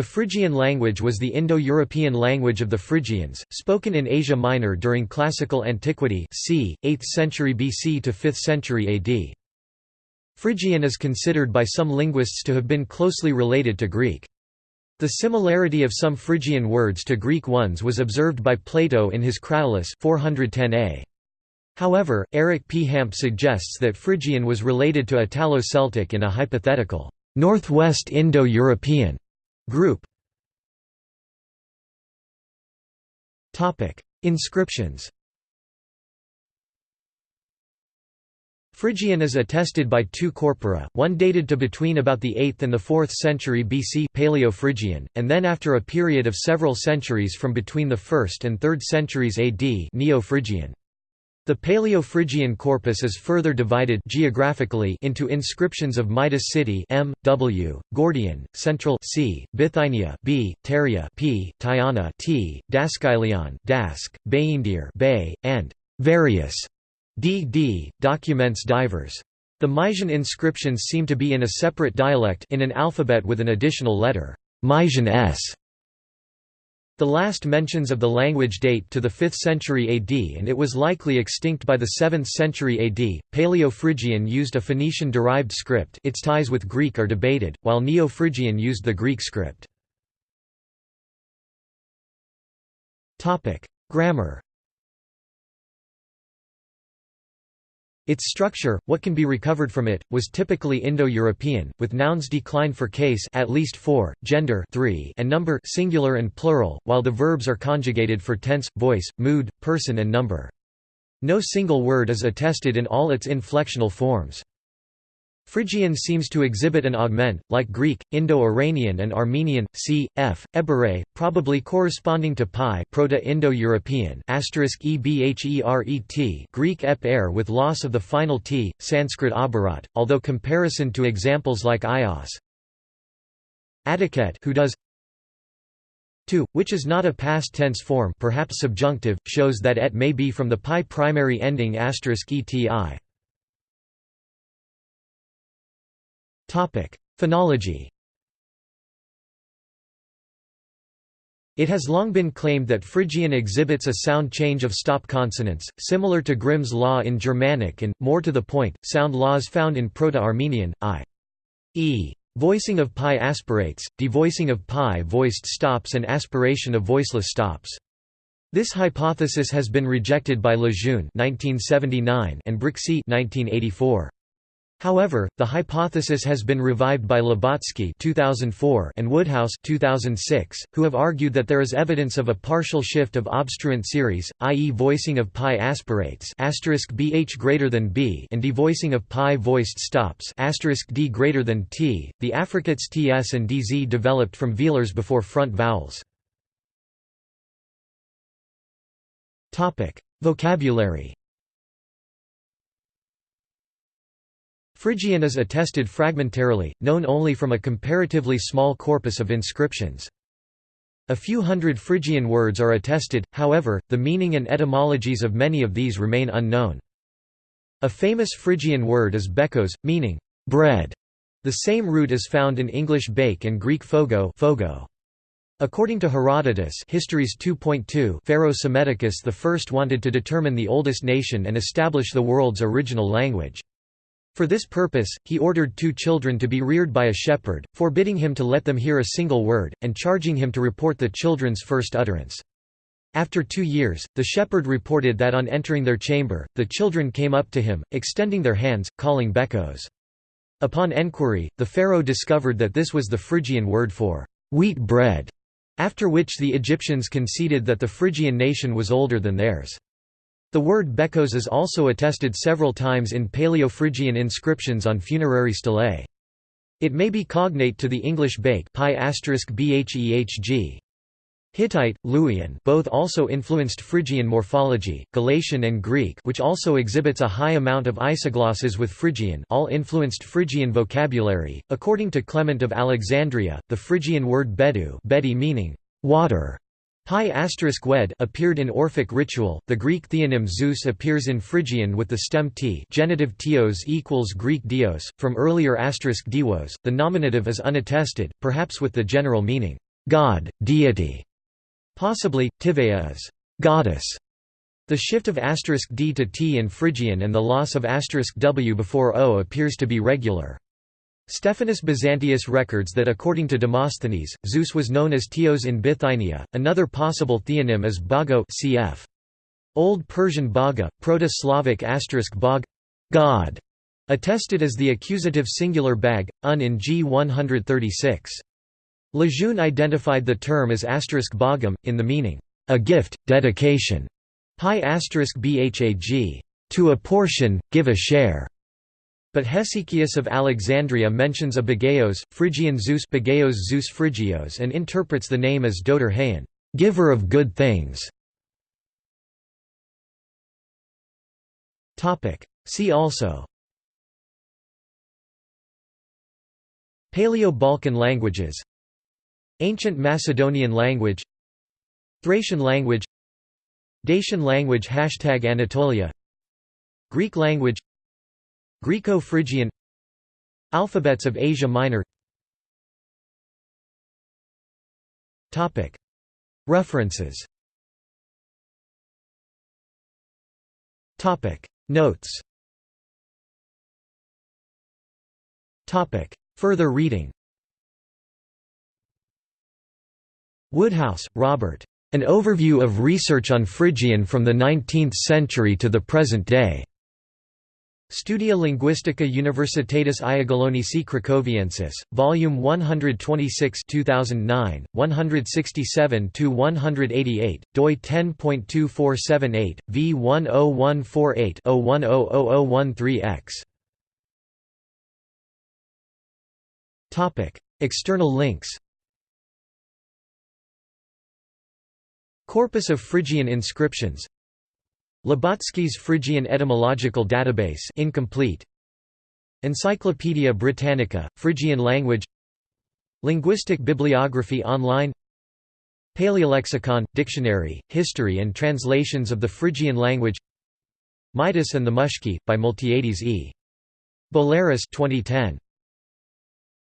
The Phrygian language was the Indo-European language of the Phrygians, spoken in Asia Minor during Classical Antiquity c. 8th century BC to 5th century AD. Phrygian is considered by some linguists to have been closely related to Greek. The similarity of some Phrygian words to Greek ones was observed by Plato in his Cratylus 410a. However, Eric P. Hamp suggests that Phrygian was related to Italo-Celtic in a hypothetical, Northwest Indo-European group. Inscriptions Phrygian is attested by two corpora, one dated to between about the 8th and the 4th century BC Paleo-Phrygian, and then after a period of several centuries from between the 1st and 3rd centuries AD Neo-Phrygian. The Paleo-Phrygian corpus is further divided geographically into inscriptions of Midas city M, W, Gordion, Central C, Bithynia B, Pteria P, Tyana T, Daskylion Dask, Bayindir Bay, and various D.D. documents divers. The Mysian inscriptions seem to be in a separate dialect in an alphabet with an additional letter, Mysian S. The last mentions of the language date to the 5th century AD and it was likely extinct by the 7th century AD. Paleo-Phrygian used a Phoenician-derived script its ties with Greek are debated, while Neo-Phrygian used the Greek script. Grammar Its structure, what can be recovered from it, was typically Indo-European, with nouns declined for case at least 4, gender 3 and number singular and plural, while the verbs are conjugated for tense, voice, mood, person and number. No single word is attested in all its inflectional forms. Phrygian seems to exhibit an augment, like Greek, Indo-Iranian and Armenian, c. f. Ebere, probably corresponding to pi Proto-Indo-European Greek ep with loss of the final t, Sanskrit abarat, although comparison to examples like ios Atiket who does to, which is not a past tense form perhaps subjunctive, shows that et may be from the pi primary ending *eti. Phonology It has long been claimed that Phrygian exhibits a sound change of stop consonants, similar to Grimm's law in Germanic and, more to the point, sound laws found in Proto-Armenian, i.e. voicing of pi aspirates, devoicing of pi voiced stops and aspiration of voiceless stops. This hypothesis has been rejected by Lejeune and Brixhe 1984. However, the hypothesis has been revived by Lubotsky 2004 and Woodhouse 2006, who have argued that there is evidence of a partial shift of obstruent series, i.e. voicing of pi aspirates bh greater than b and devoicing of pi voiced stops d greater than t. The affricates ts and dz developed from velars before front vowels. Topic: Vocabulary Phrygian is attested fragmentarily, known only from a comparatively small corpus of inscriptions. A few hundred Phrygian words are attested, however, the meaning and etymologies of many of these remain unknown. A famous Phrygian word is bekos, meaning bread. The same root is found in English bake and Greek phogo, phogo. According to Herodotus Histories 2.2 Pharaoh Psammetichus I wanted to determine the oldest nation and establish the world's original language. For this purpose, he ordered two children to be reared by a shepherd, forbidding him to let them hear a single word, and charging him to report the children's first utterance. After two years, the shepherd reported that on entering their chamber, the children came up to him, extending their hands, calling bekos. Upon enquiry, the pharaoh discovered that this was the Phrygian word for wheat bread, after which the Egyptians conceded that the Phrygian nation was older than theirs. The word bekos is also attested several times in Paleo-Phrygian inscriptions on funerary stelae. It may be cognate to the English bake. Hittite, Luwian both also influenced Phrygian morphology, Galatian and Greek which also exhibits a high amount of isoglosses with Phrygian all influenced Phrygian vocabulary. According to Clement of Alexandria, the Phrygian word bedu bedi meaning water Pi wed appeared in Orphic ritual. The Greek theonym Zeus appears in Phrygian with the stem t, genitive tios equals Greek dios. From earlier asterisk diwos, the nominative is unattested, perhaps with the general meaning god, deity. Possibly, Tivaea is goddess. The shift of asterisk d to t in Phrygian and the loss of asterisk w before o appears to be regular. Stephanus Byzantius records that according to Demosthenes, Zeus was known as Teos in Bithynia. Another possible theonym is Bago cf. Old Persian Baga, Proto-Slavic asterisk bog, god, attested as the accusative singular bag, un in g 136. Lejeune identified the term as bagam, in the meaning, a gift, dedication, pi bhag, to a portion, give a share. But Hesychius of Alexandria mentions a Bagaeos, Phrygian Zeus Bagaeos Zeus Phrygios and interprets the name as Doter giver of good things. See also. Paleo-Balkan languages. Ancient Macedonian language. Thracian language. Dacian language. Hashtag Anatolia. Greek language Greco-Phrygian Alphabets of Asia Minor. References. Notes. Further reading. Woodhouse, Robert. An Overview of Research on Phrygian from the 19th Century to the Present Day. Studia Linguistica Universitatis Iagiellonici Cracovia Volume 126 2009, 167–188, doi 10.2478, v10148-010013x. External links. Corpus of Phrygian inscriptions Lubotsky's Phrygian Etymological Database incomplete. Encyclopædia Britannica, Phrygian language Linguistic bibliography online Paleolexicon, Dictionary, History and Translations of the Phrygian language Midas and the Mushki, by Miltiades E. Bolaris 2010.